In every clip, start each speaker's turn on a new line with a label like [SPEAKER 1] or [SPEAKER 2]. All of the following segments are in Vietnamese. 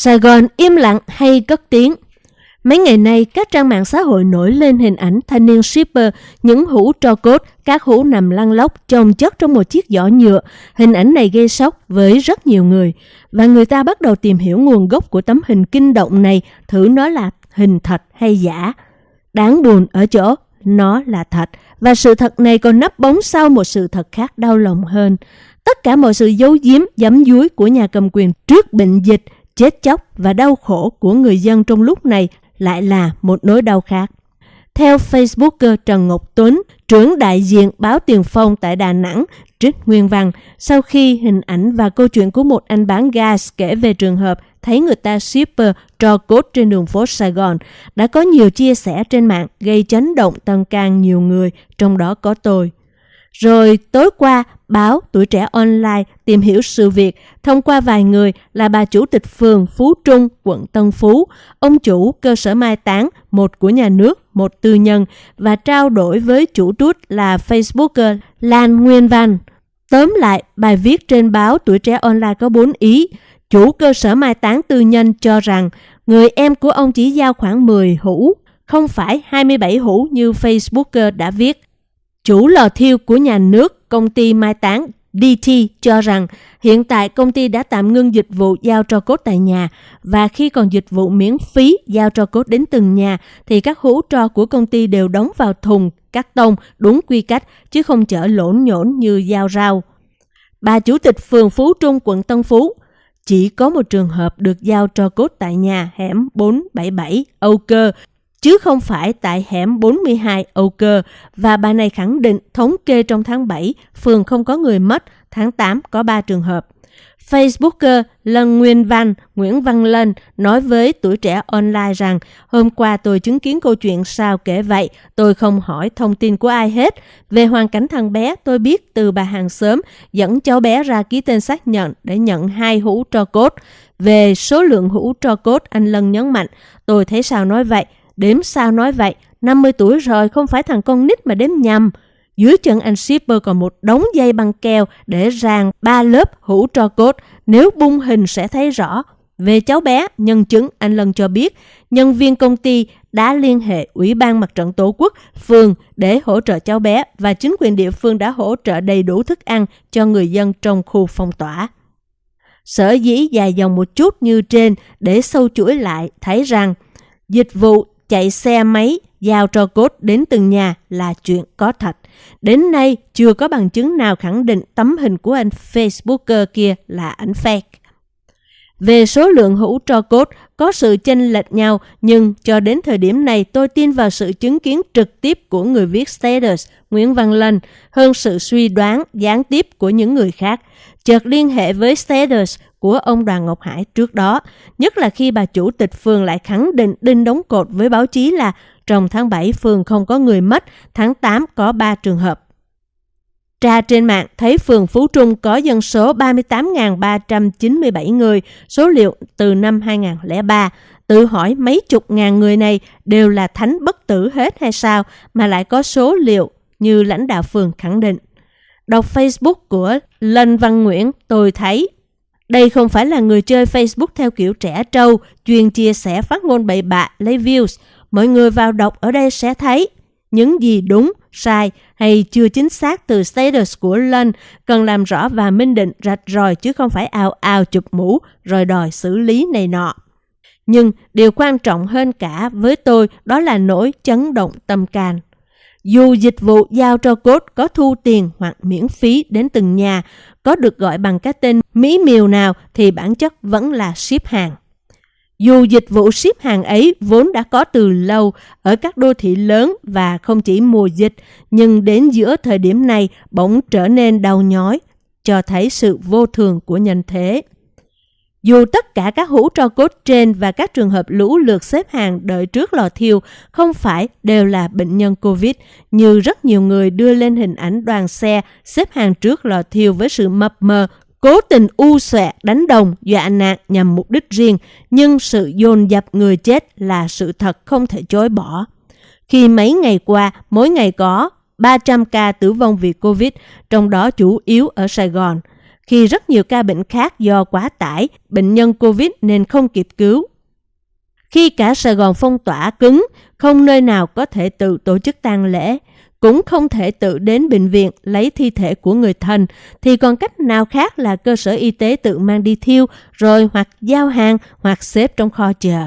[SPEAKER 1] Sài Gòn im lặng hay cất tiếng? Mấy ngày nay, các trang mạng xã hội nổi lên hình ảnh thanh niên shipper, những hũ tro cốt, các hũ nằm lăn lóc, chồng chất trong một chiếc giỏ nhựa. Hình ảnh này gây sốc với rất nhiều người. Và người ta bắt đầu tìm hiểu nguồn gốc của tấm hình kinh động này, thử nó là hình thật hay giả. Đáng buồn ở chỗ, nó là thật. Và sự thật này còn nấp bóng sau một sự thật khác đau lòng hơn. Tất cả mọi sự giấu giếm, giấm dúi của nhà cầm quyền trước bệnh dịch, chết chóc và đau khổ của người dân trong lúc này lại là một nỗi đau khác. Theo Facebooker Trần Ngọc Tuấn, trưởng đại diện báo Tiền Phong tại Đà Nẵng, trích nguyên văn, sau khi hình ảnh và câu chuyện của một anh bán gas kể về trường hợp thấy người ta shipper trò cốt trên đường phố Sài Gòn, đã có nhiều chia sẻ trên mạng gây chấn động tâm can nhiều người, trong đó có tôi. Rồi tối qua, báo Tuổi Trẻ Online tìm hiểu sự việc thông qua vài người là bà chủ tịch phường Phú Trung, quận Tân Phú, ông chủ cơ sở mai táng, một của nhà nước, một tư nhân, và trao đổi với chủ trút là Facebooker Lan Nguyên Văn. Tóm lại, bài viết trên báo Tuổi Trẻ Online có 4 ý. Chủ cơ sở mai táng tư nhân cho rằng người em của ông chỉ giao khoảng 10 hũ, không phải 27 hũ như Facebooker đã viết. Chủ lò thiêu của nhà nước, công ty mai táng DT cho rằng hiện tại công ty đã tạm ngưng dịch vụ giao cho cốt tại nhà và khi còn dịch vụ miễn phí giao cho cốt đến từng nhà thì các hũ tro của công ty đều đóng vào thùng, cắt tông đúng quy cách chứ không chở lỗn nhổn như giao rau. Bà chủ tịch phường Phú Trung quận Tân Phú chỉ có một trường hợp được giao cho cốt tại nhà hẻm 477 Âu Cơ chứ không phải tại hẻm 42 Âu Cơ và bà này khẳng định thống kê trong tháng 7 phường không có người mất, tháng 8 có 3 trường hợp. Facebooker Lân Nguyên Văn, Nguyễn Văn Lân nói với tuổi trẻ online rằng hôm qua tôi chứng kiến câu chuyện sao kể vậy, tôi không hỏi thông tin của ai hết. Về hoàn cảnh thằng bé, tôi biết từ bà hàng xóm dẫn cháu bé ra ký tên xác nhận để nhận hai hũ tro cốt. Về số lượng hũ tro cốt, anh Lân nhấn mạnh, tôi thấy sao nói vậy, Đếm sao nói vậy, 50 tuổi rồi không phải thằng con nít mà đếm nhầm. Dưới chân anh shipper còn một đống dây băng keo để ràng ba lớp hũ tro cốt. Nếu bung hình sẽ thấy rõ. Về cháu bé, nhân chứng anh Lân cho biết, nhân viên công ty đã liên hệ Ủy ban Mặt trận Tổ quốc, phường để hỗ trợ cháu bé và chính quyền địa phương đã hỗ trợ đầy đủ thức ăn cho người dân trong khu phong tỏa. Sở dĩ dài dòng một chút như trên để sâu chuỗi lại thấy rằng dịch vụ chạy xe máy giao cho cốt đến từng nhà là chuyện có thật. Đến nay, chưa có bằng chứng nào khẳng định tấm hình của anh Facebooker kia là ảnh fake. Về số lượng hũ tro cốt, có sự chênh lệch nhau, nhưng cho đến thời điểm này, tôi tin vào sự chứng kiến trực tiếp của người viết status, Nguyễn Văn Lân, hơn sự suy đoán, gián tiếp của những người khác. Chợt liên hệ với status của ông Đoàn Ngọc Hải trước đó, nhất là khi bà chủ tịch phường lại khẳng định đinh đóng cột với báo chí là trong tháng 7 phường không có người mất, tháng 8 có 3 trường hợp. Tra trên mạng thấy phường Phú Trung có dân số 38.397 người, số liệu từ năm 2003. Tự hỏi mấy chục ngàn người này đều là thánh bất tử hết hay sao mà lại có số liệu như lãnh đạo phường khẳng định. Đọc Facebook của Lân Văn Nguyễn, tôi thấy đây không phải là người chơi Facebook theo kiểu trẻ trâu, chuyên chia sẻ phát ngôn bậy bạ, lấy views. Mọi người vào đọc ở đây sẽ thấy những gì đúng, sai hay chưa chính xác từ status của Lân cần làm rõ và minh định rạch ròi chứ không phải ào ào chụp mũ rồi đòi xử lý này nọ. Nhưng điều quan trọng hơn cả với tôi đó là nỗi chấn động tâm can. Dù dịch vụ giao cho cốt có thu tiền hoặc miễn phí đến từng nhà, có được gọi bằng cái tên mỹ miều nào thì bản chất vẫn là ship hàng. Dù dịch vụ ship hàng ấy vốn đã có từ lâu ở các đô thị lớn và không chỉ mùa dịch, nhưng đến giữa thời điểm này bỗng trở nên đau nhói, cho thấy sự vô thường của nhân thế. Dù tất cả các hũ tro cốt trên và các trường hợp lũ lượt xếp hàng đợi trước lò thiêu không phải đều là bệnh nhân Covid, như rất nhiều người đưa lên hình ảnh đoàn xe xếp hàng trước lò thiêu với sự mập mờ, cố tình u xòe đánh đồng, dọa nạt nhằm mục đích riêng, nhưng sự dồn dập người chết là sự thật không thể chối bỏ. Khi mấy ngày qua, mỗi ngày có 300 ca tử vong vì Covid, trong đó chủ yếu ở Sài Gòn – khi rất nhiều ca bệnh khác do quá tải, bệnh nhân COVID nên không kịp cứu. Khi cả Sài Gòn phong tỏa cứng, không nơi nào có thể tự tổ chức tang lễ, cũng không thể tự đến bệnh viện lấy thi thể của người thân, thì còn cách nào khác là cơ sở y tế tự mang đi thiêu, rồi hoặc giao hàng hoặc xếp trong kho chờ.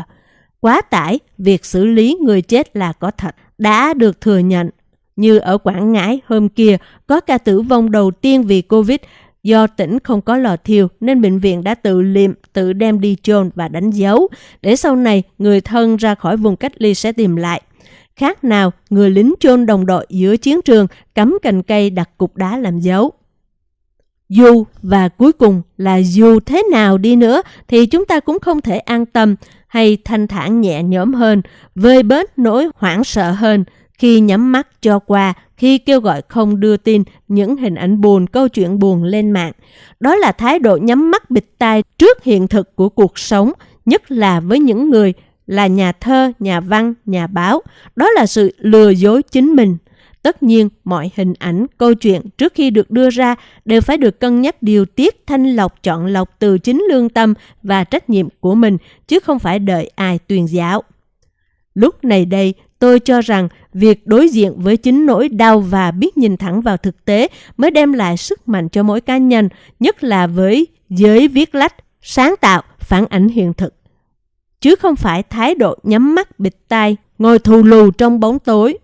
[SPEAKER 1] Quá tải, việc xử lý người chết là có thật, đã được thừa nhận. Như ở Quảng Ngãi hôm kia, có ca tử vong đầu tiên vì Covid Do tỉnh không có lò thiêu nên bệnh viện đã tự liệm, tự đem đi chôn và đánh dấu, để sau này người thân ra khỏi vùng cách ly sẽ tìm lại. Khác nào người lính chôn đồng đội giữa chiến trường cắm cành cây đặt cục đá làm dấu. Dù và cuối cùng là dù thế nào đi nữa thì chúng ta cũng không thể an tâm hay thanh thản nhẹ nhõm hơn, vơi bớt nỗi hoảng sợ hơn khi nhắm mắt cho qua khi kêu gọi không đưa tin những hình ảnh buồn, câu chuyện buồn lên mạng. Đó là thái độ nhắm mắt bịt tai trước hiện thực của cuộc sống, nhất là với những người là nhà thơ, nhà văn, nhà báo. Đó là sự lừa dối chính mình. Tất nhiên, mọi hình ảnh, câu chuyện trước khi được đưa ra đều phải được cân nhắc điều tiết thanh lọc chọn lọc từ chính lương tâm và trách nhiệm của mình, chứ không phải đợi ai tuyên giáo. Lúc này đây, tôi cho rằng việc đối diện với chính nỗi đau và biết nhìn thẳng vào thực tế mới đem lại sức mạnh cho mỗi cá nhân, nhất là với giới viết lách, sáng tạo, phản ảnh hiện thực. Chứ không phải thái độ nhắm mắt bịt tai, ngồi thù lù trong bóng tối.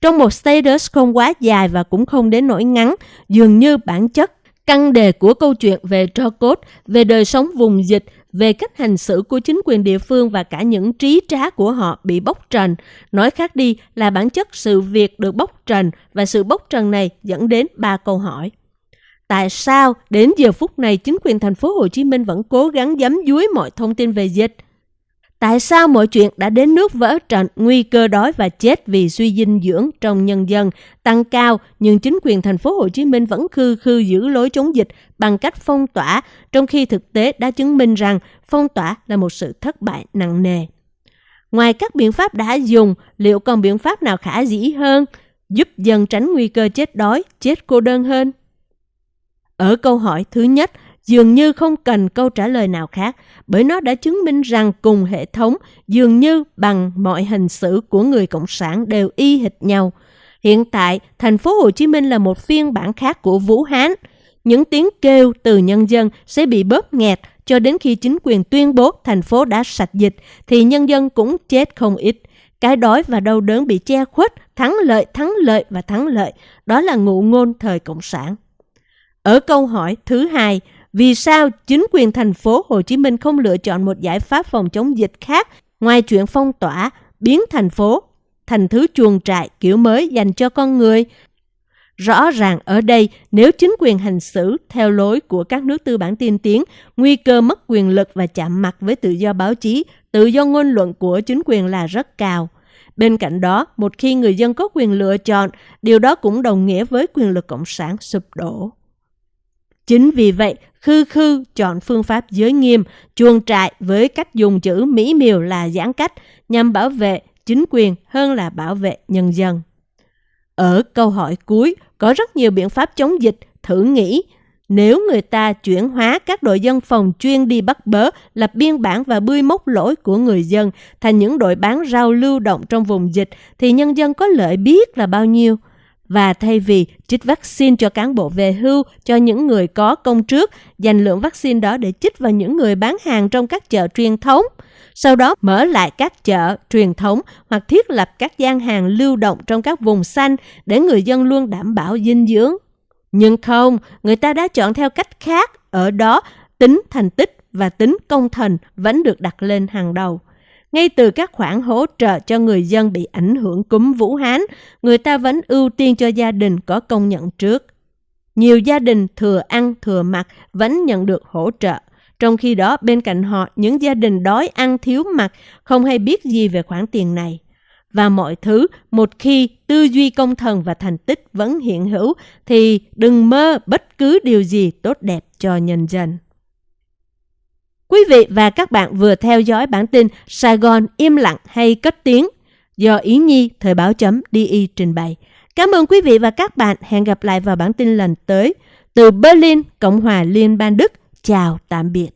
[SPEAKER 1] Trong một status không quá dài và cũng không đến nỗi ngắn, dường như bản chất căn đề của câu chuyện về tro cốt, về đời sống vùng dịch, về cách hành xử của chính quyền địa phương và cả những trí trá của họ bị bóc trần. Nói khác đi là bản chất sự việc được bóc trần và sự bóc trần này dẫn đến ba câu hỏi. Tại sao đến giờ phút này chính quyền thành phố Hồ Chí Minh vẫn cố gắng giấm dúi mọi thông tin về dịch? Tại sao mọi chuyện đã đến nước vỡ trận, nguy cơ đói và chết vì suy dinh dưỡng trong nhân dân tăng cao, nhưng chính quyền thành phố Hồ Chí Minh vẫn khư khư giữ lối chống dịch bằng cách phong tỏa, trong khi thực tế đã chứng minh rằng phong tỏa là một sự thất bại nặng nề. Ngoài các biện pháp đã dùng, liệu còn biện pháp nào khả dĩ hơn, giúp dân tránh nguy cơ chết đói, chết cô đơn hơn? Ở câu hỏi thứ nhất, dường như không cần câu trả lời nào khác bởi nó đã chứng minh rằng cùng hệ thống dường như bằng mọi hình xử của người cộng sản đều y hệt nhau. Hiện tại, thành phố Hồ Chí Minh là một phiên bản khác của Vũ Hán. Những tiếng kêu từ nhân dân sẽ bị bóp nghẹt cho đến khi chính quyền tuyên bố thành phố đã sạch dịch thì nhân dân cũng chết không ít. Cái đói và đau đớn bị che khuất, thắng lợi, thắng lợi và thắng lợi. Đó là ngụ ngôn thời Cộng sản. Ở câu hỏi thứ hai, vì sao chính quyền thành phố Hồ Chí Minh không lựa chọn một giải pháp phòng chống dịch khác ngoài chuyện phong tỏa, biến thành phố thành thứ chuồng trại kiểu mới dành cho con người? Rõ ràng ở đây, nếu chính quyền hành xử theo lối của các nước tư bản tiên tiến, nguy cơ mất quyền lực và chạm mặt với tự do báo chí, tự do ngôn luận của chính quyền là rất cao. Bên cạnh đó, một khi người dân có quyền lựa chọn, điều đó cũng đồng nghĩa với quyền lực cộng sản sụp đổ. Chính vì vậy, khư khư chọn phương pháp giới nghiêm, chuồng trại với cách dùng chữ mỹ miều là giãn cách nhằm bảo vệ chính quyền hơn là bảo vệ nhân dân. Ở câu hỏi cuối, có rất nhiều biện pháp chống dịch, thử nghĩ nếu người ta chuyển hóa các đội dân phòng chuyên đi bắt bớ, lập biên bản và bươi mốc lỗi của người dân thành những đội bán rau lưu động trong vùng dịch, thì nhân dân có lợi biết là bao nhiêu – và thay vì chích vaccine cho cán bộ về hưu, cho những người có công trước, dành lượng vaccine đó để chích vào những người bán hàng trong các chợ truyền thống. Sau đó mở lại các chợ truyền thống hoặc thiết lập các gian hàng lưu động trong các vùng xanh để người dân luôn đảm bảo dinh dưỡng. Nhưng không, người ta đã chọn theo cách khác, ở đó tính thành tích và tính công thần vẫn được đặt lên hàng đầu. Ngay từ các khoản hỗ trợ cho người dân bị ảnh hưởng cúm Vũ Hán, người ta vẫn ưu tiên cho gia đình có công nhận trước. Nhiều gia đình thừa ăn thừa mặc vẫn nhận được hỗ trợ. Trong khi đó bên cạnh họ những gia đình đói ăn thiếu mặc không hay biết gì về khoản tiền này. Và mọi thứ một khi tư duy công thần và thành tích vẫn hiện hữu thì đừng mơ bất cứ điều gì tốt đẹp cho nhân dân. Quý vị và các bạn vừa theo dõi bản tin Sài Gòn im lặng hay cất tiếng do Ý Nhi Thời báo chấm DI trình bày. Cảm ơn quý vị và các bạn. Hẹn gặp lại vào bản tin lần tới. Từ Berlin, Cộng hòa Liên bang Đức, chào tạm biệt.